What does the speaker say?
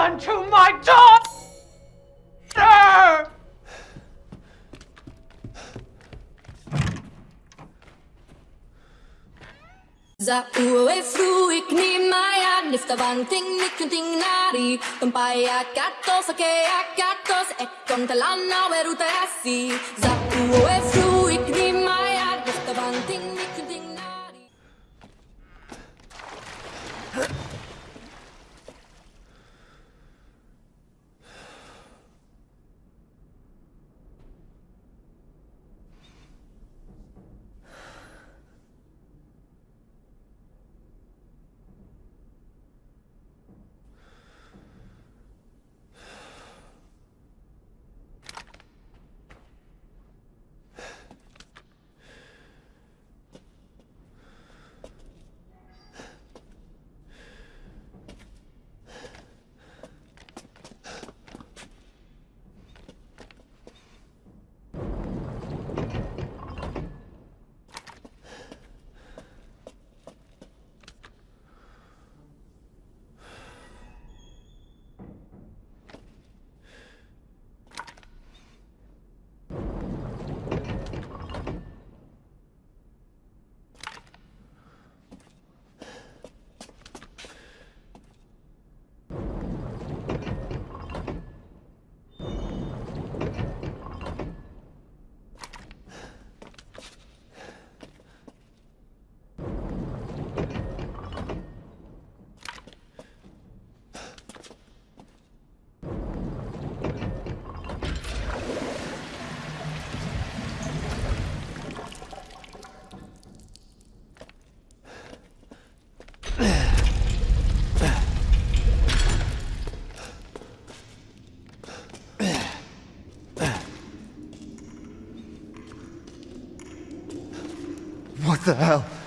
done to my daughter? Za uwe fruik ni maya nifta banting nikunting nari. Tumpaya katos ake akatos ekon talana weruta asi za uwe What the hell?